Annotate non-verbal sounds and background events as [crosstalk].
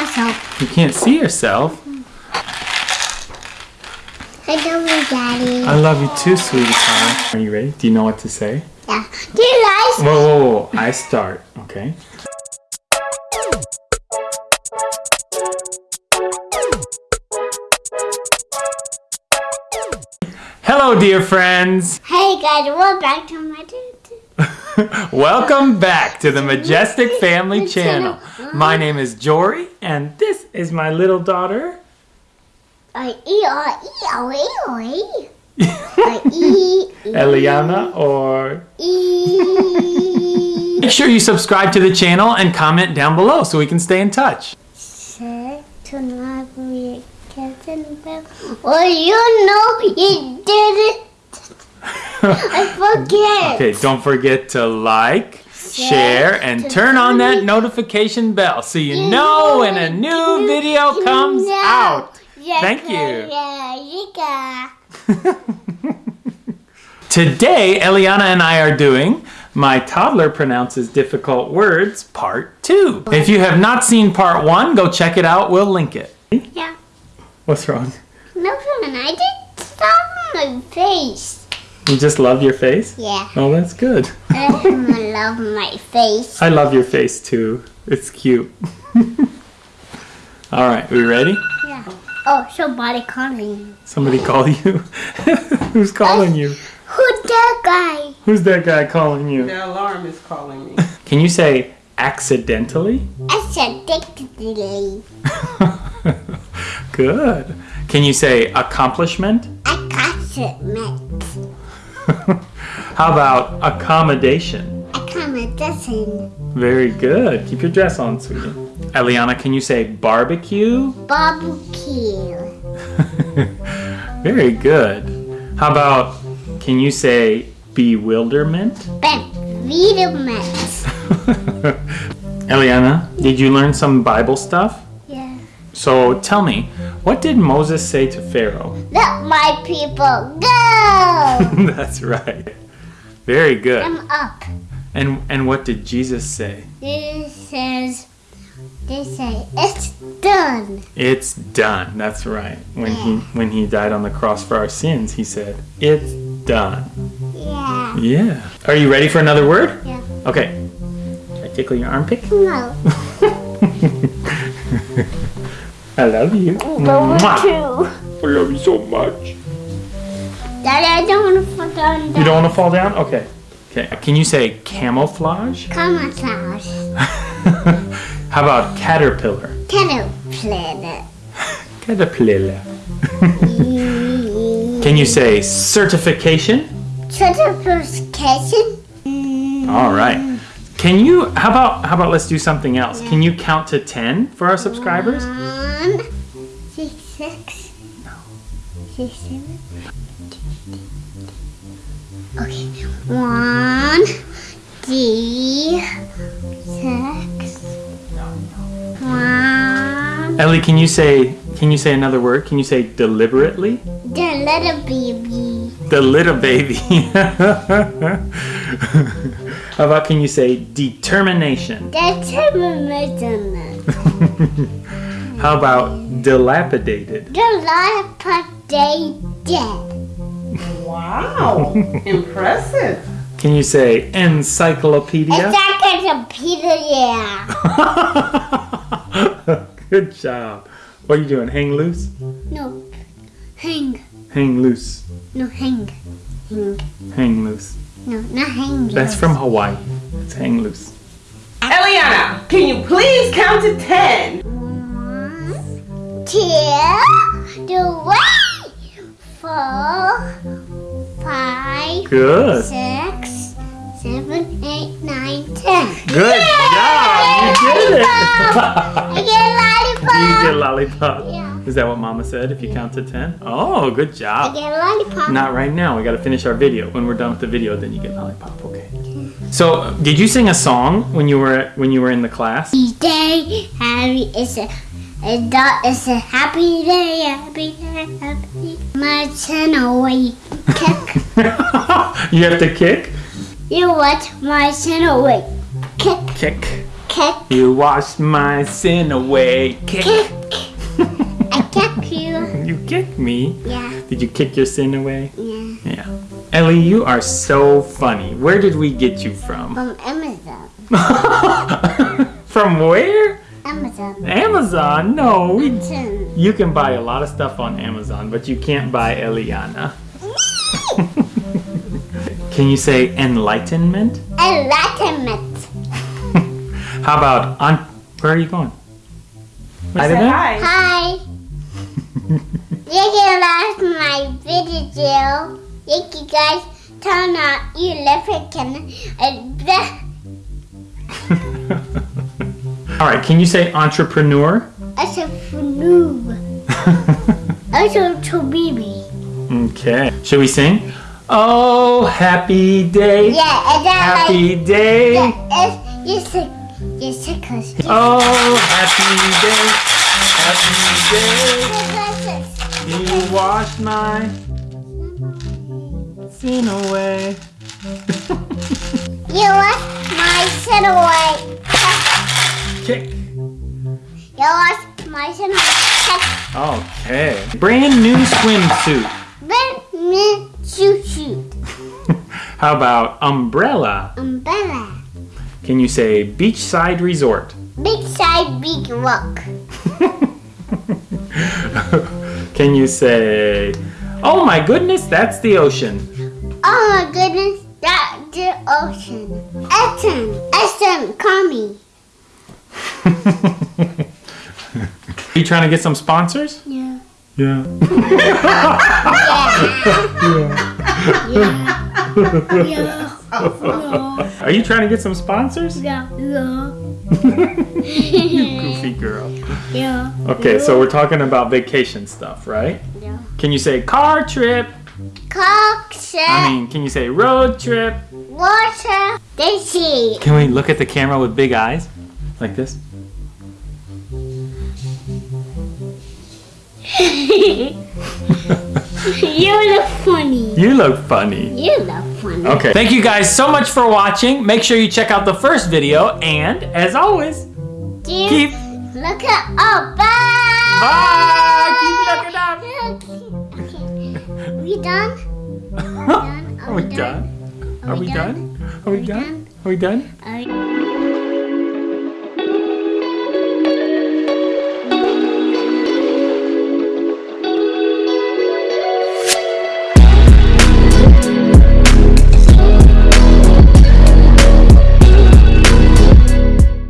myself. You can't see yourself. I love you, Daddy. I love you too, sweetie pie. Are you ready? Do you know what to say? yeah. Do you guys? Whoa, whoa, whoa. I start, okay? Hello, dear friends. Hey guys, we're back to my. [laughs] [laughs] Welcome back to the Majestic Family Channel. My name is Jory, and this is my little daughter. I E I E O E O E. I E [laughs] Eliana, or E. make sure you subscribe to the channel and comment down below so we can stay in touch. Say to boy, Captain Bell. Oh, you know you did it. [laughs] I forget. Okay, don't forget to like, share, and turn on that notification bell so you know when a new video comes out. Thank you. Yeah, you got. Today, Eliana and I are doing My Toddler Pronounces Difficult Words Part 2. If you have not seen Part 1, go check it out. We'll link it. Yeah. What's wrong? Nothing. I did stop my face. You just love your face? Yeah. Oh, that's good. [laughs] I love my face. I love your face too. It's cute. [laughs] All right, are we ready? Yeah. Oh, somebody calling. Somebody call you? [laughs] Who's calling you? Who's that guy? Who's that guy calling you? The alarm is calling me. Can you say accidentally? Accidentally. Good. Can you say accomplishment? I got it, Matt. [laughs] How about accommodation? I come a dozen. Very good. Keep your dress on, sweetie. Eliana, can you say barbecue? Barbecue. [laughs] Very good. How about, can you say bewilderment? Bewilderment. [laughs] Eliana, did you learn some Bible stuff? Yeah. So tell me, what did Moses say to Pharaoh? Let my people go. [laughs] That's right. Very good. I'm up. And and what did Jesus say? This says, they say, it's done. It's done. That's right. When he when he died on the cross for our sins, he said, "It's done." Yeah. Yeah. Are you ready for another word? Yeah. Okay. Should I tickle your armpit? No. [laughs] I love you. Number Mwah. two. I love you so much. Daddy, I don't want to fall down. You don't want to fall down? Okay. Okay. Can you say camouflage? [laughs] Camouflage. [laughs] How about caterpillar? Caterpillar. Caterpillar. [laughs] Can you say certification? Certification. All right. Can you how about how about let's do something else? Can you mm. count to 10 for our subscribers? One, six, six. No. Six, seven. Okay. One, three, six. One. Ellie, can you say can you say another word? Can you say deliberately? The little baby. The little baby. [laughs] how about can you say determination? The termination. [laughs] How about dilapidated? The life day dead. Wow, [laughs] impressive. Can you say encyclopedia? It's like a Peter, yeah. Good job. What are you doing? Hang loose? No. Hang. Hang loose. No, hang. Hang. Hang loose. No, not hang. loose. That's from Hawaii. It's hang loose. Eliana, can you please count to 10? One, two, three, four, five, Good. six, seven, eight, nine, ten. Good job. You did it. I get a lollipop. [laughs] you get a lollipop. Yeah. Is that what Mama said? If you count to 10? Oh, good I job. get a lollipop. Not right now. We got to finish our video. When we're done with the video, then you get lollipop. Okay. So, did you sing a song when you were when you were in the class? Day, happy is a, is a happy day, happy day, happy. My channel way kick. [laughs] you have to kick, You watch my channel way kick, kick, kick. You washed my sin away. Kick. kick. I kick you. You me. Yeah, Did you kick your sin away? yeah. Yeah. Ellie, you are so funny. Where did we get you from? From Amazon. [laughs] from where? Amazon. Amazon? No, we. Amazon. You can buy a lot of stuff on Amazon, but you can't buy Eliana. [laughs] can you say enlightenment? Enlightenment. [laughs] How about on? Where are you going? Say Hi there. hi. Hi. you can like my video. Thank you guys turn on your left can All right. Can you say entrepreneur? as a noob. As a to baby. Okay. Should we sing? Oh, happy day. Yeah, and then like Happy day. yeah, it's you sick you sick cause Oh, happy day. Happy day. [laughs] You washed my sin away. You wash my sin away. Kick. You wash my sin away. Okay. Brand new swimsuit. Me shoot shoot. How about umbrella? Umbrella. Can you say beachside resort? Beachside side, big rock. Can you say, oh my goodness, that's the ocean? Oh my goodness, that's the ocean. Essen, Essen, call me. Are [laughs] you trying to get some sponsors? Yeah. Yeah. Yeah. [laughs] Yeah. Yeah. Yeah. Are you trying to get some sponsors? Yeah. Yeah. You [laughs] goofy girl. Yeah. Okay, so we're talking about vacation stuff, right? Yeah. Can you say car trip? Cockship, I mean, can you say road trip? water, Daisy. Can we look at the camera with big eyes? Like this? [laughs] [laughs] you look funny. You look funny. You look funny. Okay. Thank you guys so much for watching. Make sure you check out the first video. And as always, Keep, keep. look at oh bye. Bye. Keep looking up. [laughs] Okay. We done? Are we done? Are we done? Are we done? Are we done? Are we done? Are